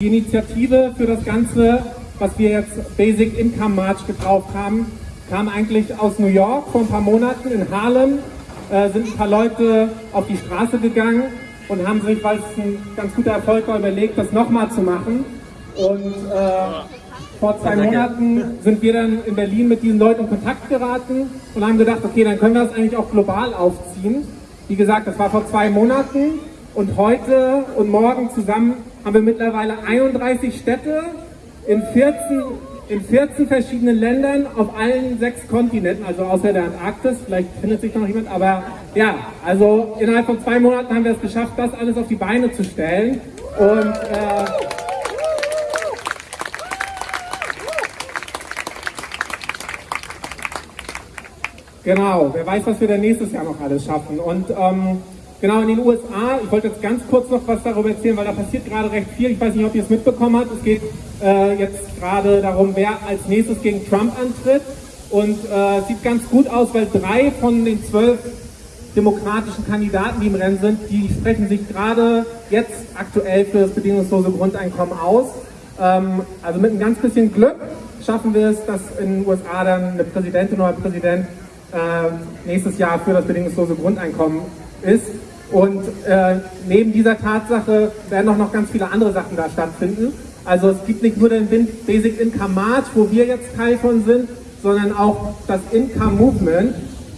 Die Initiative für das Ganze, was wir jetzt Basic Income March getauft haben, kam eigentlich aus New York vor ein paar Monaten in Harlem. Äh, sind ein paar Leute auf die Straße gegangen und haben sich, weil es ein ganz guter Erfolg war, überlegt, das nochmal zu machen. Und äh, vor zwei Monaten sind wir dann in Berlin mit diesen Leuten in Kontakt geraten und haben gedacht, okay, dann können wir das eigentlich auch global aufziehen. Wie gesagt, das war vor zwei Monaten und heute und morgen zusammen haben wir mittlerweile 31 Städte in 14, in 14 verschiedenen Ländern auf allen sechs Kontinenten, also außer der Antarktis, vielleicht findet sich noch jemand, aber ja, also innerhalb von zwei Monaten haben wir es geschafft, das alles auf die Beine zu stellen und äh, Genau, wer weiß, was wir dann nächstes Jahr noch alles schaffen. Und ähm, Genau, in den USA, ich wollte jetzt ganz kurz noch was darüber erzählen, weil da passiert gerade recht viel. Ich weiß nicht, ob ihr es mitbekommen habt. Es geht äh, jetzt gerade darum, wer als nächstes gegen Trump antritt. Und äh, sieht ganz gut aus, weil drei von den zwölf demokratischen Kandidaten, die im Rennen sind, die sprechen sich gerade jetzt aktuell für das bedingungslose Grundeinkommen aus. Ähm, also mit ein ganz bisschen Glück schaffen wir es, dass in den USA dann eine Präsidentin oder ein Präsident äh, nächstes Jahr für das bedingungslose Grundeinkommen ist. Und äh, neben dieser Tatsache werden auch noch ganz viele andere Sachen da stattfinden. Also es gibt nicht nur den Basic Income March, wo wir jetzt Teil von sind, sondern auch das Income Movement.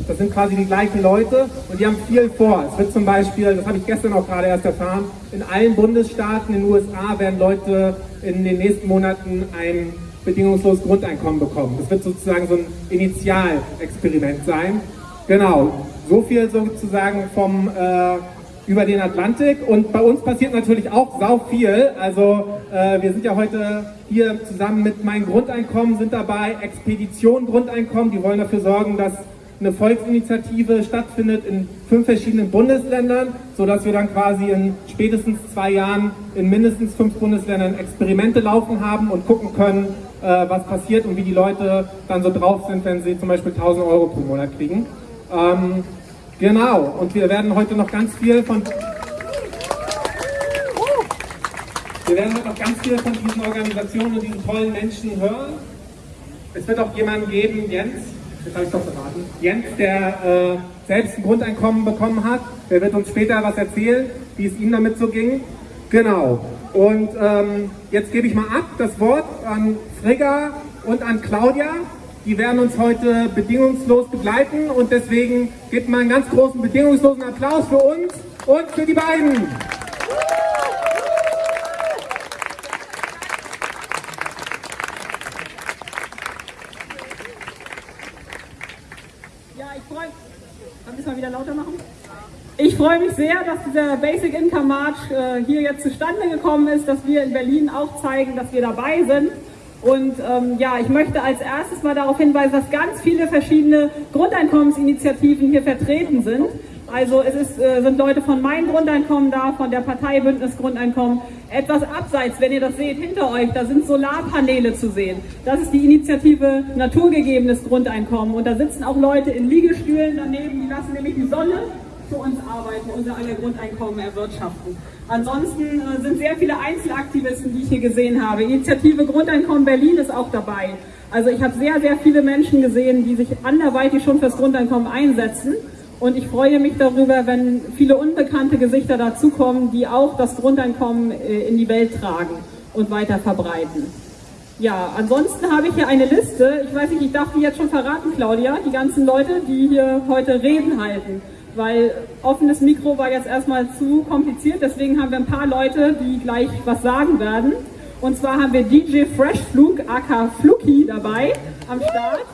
Das sind quasi die gleichen Leute und die haben viel vor. Es wird zum Beispiel, das habe ich gestern auch gerade erst erfahren, in allen Bundesstaaten in den USA werden Leute in den nächsten Monaten ein bedingungsloses Grundeinkommen bekommen. Das wird sozusagen so ein Initialexperiment sein. Genau, so viel sozusagen vom äh, über den Atlantik und bei uns passiert natürlich auch sau viel. Also äh, wir sind ja heute hier zusammen mit meinem Grundeinkommen, sind dabei Expedition Grundeinkommen, die wollen dafür sorgen, dass eine Volksinitiative stattfindet in fünf verschiedenen Bundesländern, sodass wir dann quasi in spätestens zwei Jahren in mindestens fünf Bundesländern Experimente laufen haben und gucken können, äh, was passiert und wie die Leute dann so drauf sind, wenn sie zum Beispiel 1000 Euro pro Monat kriegen. Ähm, Genau, und wir werden heute noch ganz viel von... Wir werden heute noch ganz viel von diesen Organisationen und diesen tollen Menschen hören. Es wird auch jemanden geben, Jens, das habe ich doch verraten, Jens, der äh, selbst ein Grundeinkommen bekommen hat. Der wird uns später was erzählen, wie es ihm damit so ging. Genau. Und ähm, jetzt gebe ich mal ab das Wort an Frigga und an Claudia. Die werden uns heute bedingungslos begleiten und deswegen gibt mal einen ganz großen bedingungslosen Applaus für uns und für die beiden. Ja, ich freue mich. Ich freue mich sehr, dass dieser Basic Income March äh, hier jetzt zustande gekommen ist, dass wir in Berlin auch zeigen, dass wir dabei sind. Und ähm, ja, ich möchte als erstes mal darauf hinweisen, dass ganz viele verschiedene Grundeinkommensinitiativen hier vertreten sind. Also es ist, äh, sind Leute von Mein Grundeinkommen da, von der Partei Bündnis Grundeinkommen. Etwas abseits, wenn ihr das seht, hinter euch, da sind Solarpaneele zu sehen. Das ist die Initiative Naturgegebenes Grundeinkommen. Und da sitzen auch Leute in Liegestühlen daneben, die lassen nämlich die Sonne für uns arbeiten, unser aller Grundeinkommen erwirtschaften. Ansonsten äh, sind sehr viele Einzelaktivisten, die ich hier gesehen habe. Initiative Grundeinkommen Berlin ist auch dabei. Also ich habe sehr, sehr viele Menschen gesehen, die sich anderweitig schon fürs Grundeinkommen einsetzen. Und ich freue mich darüber, wenn viele unbekannte Gesichter dazukommen, die auch das Grundeinkommen äh, in die Welt tragen und weiter verbreiten. Ja, ansonsten habe ich hier eine Liste. Ich weiß nicht, ich darf die jetzt schon verraten, Claudia, die ganzen Leute, die hier heute Reden halten weil offenes Mikro war jetzt erstmal zu kompliziert, deswegen haben wir ein paar Leute, die gleich was sagen werden. Und zwar haben wir DJ Freshflug, aka Fluki, dabei am Start.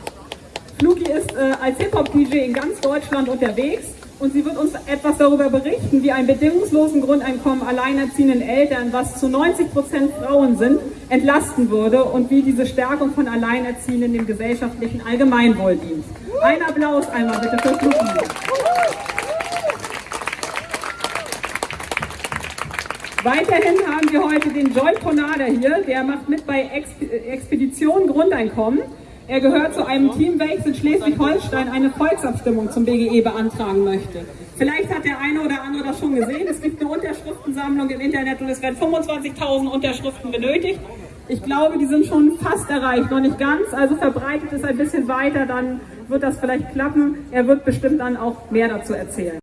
Fluki ist äh, als Hip-Hop-DJ in ganz Deutschland unterwegs und sie wird uns etwas darüber berichten, wie ein bedingungslosen Grundeinkommen alleinerziehenden Eltern, was zu 90 Prozent Frauen sind, entlasten würde und wie diese Stärkung von Alleinerziehenden dem gesellschaftlichen Allgemeinwohl dient. Ein Applaus einmal bitte für Fluki. Weiterhin haben wir heute den Joy Ponada hier, der macht mit bei Expedition Grundeinkommen. er gehört zu einem Team, welches in Schleswig-Holstein eine Volksabstimmung zum BGE beantragen möchte. Vielleicht hat der eine oder andere das schon gesehen. Es gibt eine Unterschriftensammlung im Internet und es werden 25.000 Unterschriften benötigt. Ich glaube, die sind schon fast erreicht, noch nicht ganz. Also verbreitet es ein bisschen weiter, dann wird das vielleicht klappen. Er wird bestimmt dann auch mehr dazu erzählen.